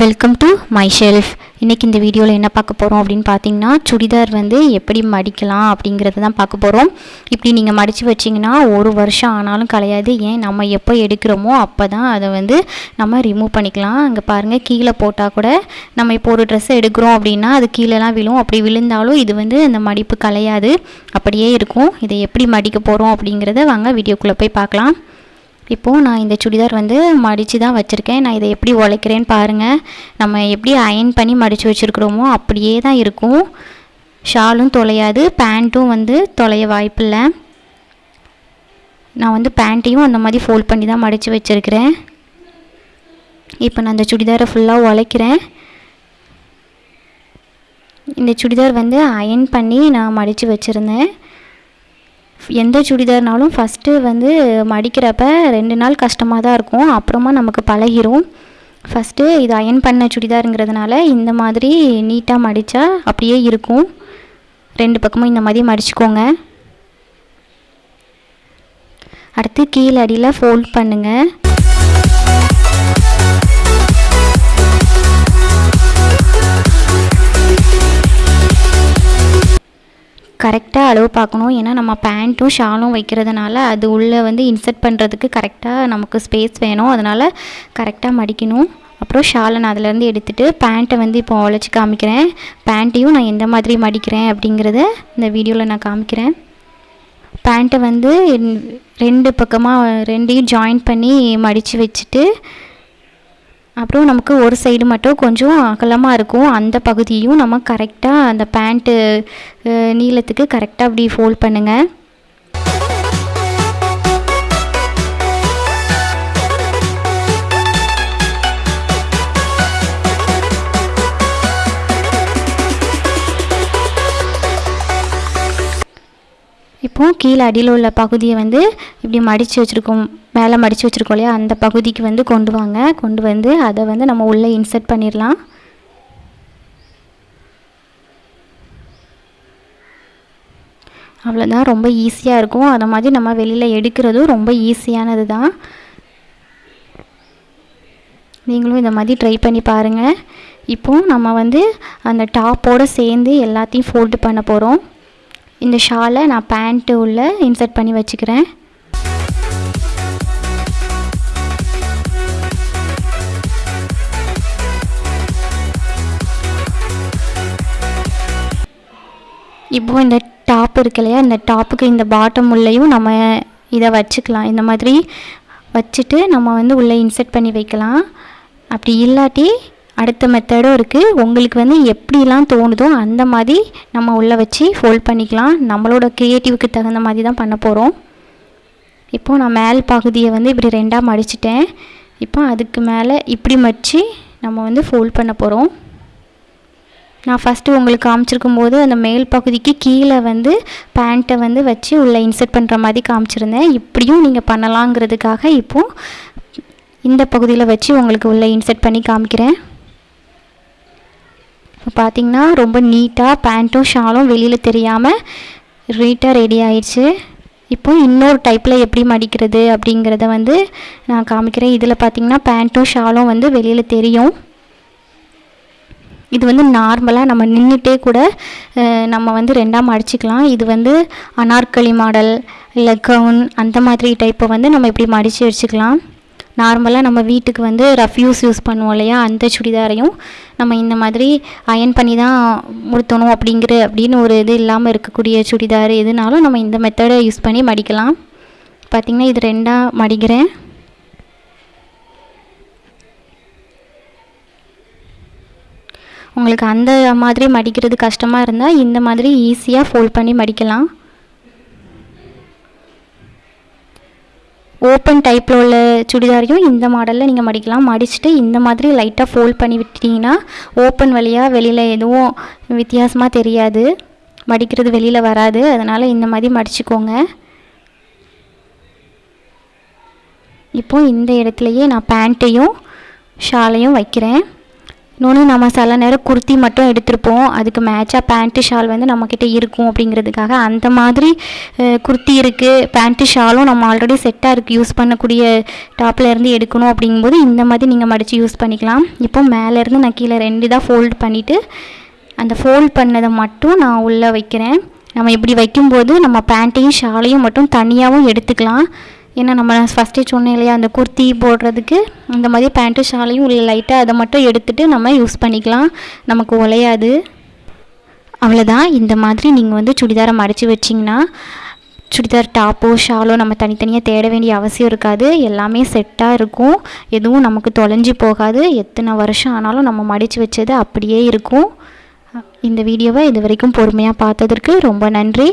Welcome to my shelf இன்றைக்கி இந்த வீடியோவில் என்ன பார்க்க போகிறோம் அப்படின்னு பார்த்தீங்கன்னா சுடிதார் வந்து எப்படி மடிக்கலாம் அப்படிங்கிறத தான் பார்க்க போகிறோம் இப்படி நீங்கள் மடித்து வச்சிங்கன்னா ஒரு வருஷம் ஆனாலும் கிடையாது ஏன்? நம்ம எப்போ எடுக்கிறோமோ அப்போ தான் அதை வந்து நம்ம ரிமூவ் பண்ணிக்கலாம். அங்கே பாருங்கள் கீழே போட்டால் கூட நம்ம இப்போ ஒரு ட்ரெஸ்ஸை எடுக்கிறோம் அப்படின்னா அது கீழேலாம் விழும். அப்படி விழுந்தாலும் இது வந்து அந்த மடிப்பு கலையாது. அப்படியே இருக்கும். இதை எப்படி மடிக்க போகிறோம் அப்படிங்கிறத வாங்க வீடியோக்குள்ளே போய் பார்க்கலாம். இப்போது நான் இந்த சுடிதார் வந்து மடித்து தான் வச்சுருக்கேன். நான் இதை எப்படி உழைக்கிறேன்னு பாருங்கள் நம்ம எப்படி அயன் பண்ணி மடித்து வச்சுருக்குறோமோ அப்படியே தான் இருக்கும். ஷாலும் தொலையாது பேண்ட்டும் வந்து தொலைய வாய்ப்பில்லை. நான் வந்து பேண்ட்டையும் அந்த மாதிரி ஃபோல்ட் பண்ணி தான் மடித்து வச்சுருக்கிறேன். இப்போ நான் அந்த சுடிதாரை ஃபுல்லாக உழைக்கிறேன். இந்த சுடிதார் வந்து அயன் பண்ணி நான் மடித்து வச்சுருந்தேன். எந்த சுடிதார்னாலும் ஃபஸ்ட்டு வந்து மடிக்கிறப்ப ரெண்டு நாள் கஷ்டமாக தான் இருக்கும். அப்புறமா நமக்கு பழகிரும். ஃபஸ்ட்டு இது அயன் பண்ண சுடிதாருங்கிறதுனால இந்த மாதிரி நீட்டாக மடித்தா அப்படியே இருக்கும். ரெண்டு பக்கமும் இந்த மாதிரி மடிச்சுக்கோங்க. அடுத்து கீழே அடியில் ஃபோல்ட் பண்ணுங்கள் கரெக்டாக அளவு பார்க்கணும். ஏன்னா நம்ம பேண்ட்டும் ஷாலும் வைக்கிறதுனால அது உள்ளே வந்து இன்சர்ட் பண்ணுறதுக்கு கரெக்டாக நமக்கு ஸ்பேஸ் வேணும். அதனால் கரெக்டாக மடிக்கணும். அப்புறம் ஷாலை நான் அதிலேருந்து எடுத்துகிட்டு பேண்ட்டை வந்து இப்போ உழைச்சி காமிக்கிறேன். பேண்ட்டையும் நான் எந்த மாதிரி மடிக்கிறேன் அப்படிங்கிறத இந்த வீடியோவில் நான் காமிக்கிறேன். பேண்ட்டை வந்து ரெண்டு பக்கமாக ரெண்டையும் ஜாயின் பண்ணி மடித்து வச்சுட்டு அப்புறம் நமக்கு ஒரு சைடு மட்டும் கொஞ்சம் அகலமாக இருக்கும். அந்த பகுதியும் நம்ம கரெக்டாக அந்த பேண்ட்டு நீளத்துக்கு கரெக்டாக அப்படி ஃபோல்ட் பண்ணுங்கள் இப்போது கீழே அடியில் உள்ள பகுதியை வந்து இப்படி மடித்து வச்சுருக்கோம். மேலே மடித்து வச்சுருக்கோம் இல்லையா? அந்த பகுதிக்கு வந்து கொண்டு வாங்க. கொண்டு வந்து அதை வந்து நம்ம உள்ளே இன்சர்ட் பண்ணிடலாம். அவ்வளோதான் ரொம்ப ஈஸியாக இருக்கும். அதை மாதிரி நம்ம வெளியில் எடுக்கிறதும் ரொம்ப ஈஸியானது தான். நீங்களும் இந்த மாதிரி ட்ரை பண்ணி பாருங்கள் இப்போது நம்ம வந்து அந்த டாப்போடு சேர்ந்து எல்லாத்தையும் ஃபோல்டு பண்ண போகிறோம் இந்த ஷாலை நான் பேண்ட்டு உள்ள இன்சர்ட் பண்ணி வச்சுக்கிறேன். இப்போ இந்த டாப் இருக்கு இல்லையா இந்த டாப்புக்கு இந்த பாட்டம் உள்ளேயும் நம்ம இதை வச்சுக்கலாம். இந்த மாதிரி வச்சுட்டு நம்ம வந்து உள்ளே இன்சர்ட் பண்ணி வைக்கலாம். அப்படி இல்லாட்டி அடுத்த மெத்தடும் இருக்குது உங்களுக்கு வந்து எப்படிலாம் தோணுதோ அந்த மாதிரி நம்ம உள்ளே வச்சு ஃபோல்ட் பண்ணிக்கலாம். நம்மளோட க்ரியேட்டிவ்க்கு தகுந்த மாதிரி தான் பண்ண போகிறோம் இப்போது நான் மேல் பகுதியை வந்து இப்படி ரெண்டாக மடிச்சிட்டேன். இப்போ அதுக்கு மேலே இப்படி மடித்து நம்ம வந்து ஃபோல்ட் பண்ண போகிறோம் நான் ஃபஸ்ட்டு உங்களுக்கு காமிச்சிருக்கும் போது அந்த மேல் பகுதிக்கு கீழே வந்து பேண்ட்டை வந்து வச்சு உள்ளே இன்சர்ட் பண்ணுற மாதிரி காமிச்சிருந்தேன். இப்படியும் நீங்கள் பண்ணலாங்கிறதுக்காக இப்போது இந்த பகுதியில் வச்சு உங்களுக்கு உள்ளே இன்சர்ட் பண்ணி காமிக்கிறேன். இப்போ பார்த்தீங்கன்னா ரொம்ப நீட்டாக பேண்ட்டும் ஷாலும் வெளியில் தெரியாமல் ரீட்டாக ரெடி ஆயிடுச்சு. இப்போ இன்னொரு டைப்பில் எப்படி மடிக்கிறது அப்படிங்கிறத வந்து நான் காமிக்கிறேன். இதில் பார்த்தீங்கன்னா பேண்ட்டும் ஷாலும் வந்து வெளியில் தெரியும். இது வந்து நார்மலாக நம்ம நின்றுட்டே கூட நம்ம வந்து ரெண்டாக மடிச்சிக்கலாம். இது வந்து அனார்கலி மாடல் இல்லை கவுன் அந்த மாதிரி டைப்பை வந்து நம்ம இப்படி மடித்து வச்சுக்கலாம். நார்மலாக நம்ம வீட்டுக்கு வந்து ரஃப்யூஸ் யூஸ் பண்ணுவோம் இல்லையா? அந்த சுடிதாரையும் நம்ம இந்த மாதிரி அயன் பண்ணி தான் முடுத்தணும் அப்படிங்கிற அப்படின்னு ஒரு இது இல்லாமல் இருக்கக்கூடிய சுடிதார் எதுனாலும் நம்ம இந்த மெத்தடை யூஸ் பண்ணி மடிக்கலாம். பார்த்திங்கன்னா இது ரெண்டாக மடிக்கிறேன். உங்களுக்கு அந்த மாதிரி மடிக்கிறது கஷ்டமாக இருந்தால் இந்த மாதிரி ஈஸியாக ஃபோல்ட் பண்ணி மடிக்கலாம். ஓப்பன் டைப்பில் உள்ள சுடிதாரையும் இந்த மாடலில் நீங்கள் மடிக்கலாம். மடிச்சுட்டு இந்த மாதிரி லைட்டாக ஃபோல்ட் பண்ணி விட்டுட்டிங்கன்னா ஓப்பன் வழியாக வெளியில் எதுவும் வித்தியாசமாக தெரியாது. மடிக்கிறது வெளியில் வராது. அதனால் இந்த மாதிரி மடிச்சுக்கோங்க. இப்போது இந்த இடத்துலையே நான் பேண்ட்டையும் ஷாலையும் வைக்கிறேன். இன்னொன்று நம்ம சில நேரம் குர்த்தி மட்டும் எடுத்திருப்போம். அதுக்கு மேட்சாக பேண்ட்டு ஷால் வந்து நம்மக்கிட்ட இருக்கும் அப்படிங்கிறதுக்காக அந்த மாதிரி குர்த்தி இருக்குது பேண்ட்டு ஷாலும் நம்ம ஆல்ரெடி செட்டாக இருக்குது யூஸ் பண்ணக்கூடிய டாப்லேருந்து எடுக்கணும் அப்படிங்கும்போது இந்த மாதிரி நீங்கள் மடித்து யூஸ் பண்ணிக்கலாம். இப்போ மேலேருந்து நான் கீழே ரெண்டு தான் ஃபோல்ட் பண்ணிவிட்டு அந்த ஃபோல்ட் பண்ணதை மட்டும் நான் உள்ளே வைக்கிறேன். நம்ம இப்படி வைக்கும்போது நம்ம பேண்ட்டையும் ஷாலையும் மட்டும் தனியாகவும் எடுத்துக்கலாம். ஏன்னா நம்ம ஃபஸ்ட்டே சொன்னேன் இல்லையா அந்த குர்த்தி போடுறதுக்கு இந்த மாதிரி பேண்ட்டு ஷாலையும் உள்ள லைட்டாக அதை மட்டும் எடுத்துகிட்டு நம்ம யூஸ் பண்ணிக்கலாம். நமக்கு உலையாது அவ்வளோதான் இந்த மாதிரி நீங்கள் வந்து சுடிதாரை மடித்து வச்சிங்கன்னா சுடிதார் டாப்போ ஷாலோ நம்ம தனித்தனியாக தேட வேண்டிய அவசியம் இருக்காது. எல்லாமே செட்டாக இருக்கும். எதுவும் நமக்கு தொலைஞ்சு போகாது. எத்தனை வருஷம் ஆனாலும் நம்ம மடித்து வச்சது அப்படியே இருக்கும். இந்த வீடியோவை இது வரைக்கும் பொறுமையாக பார்த்ததற்கு ரொம்ப நன்றி.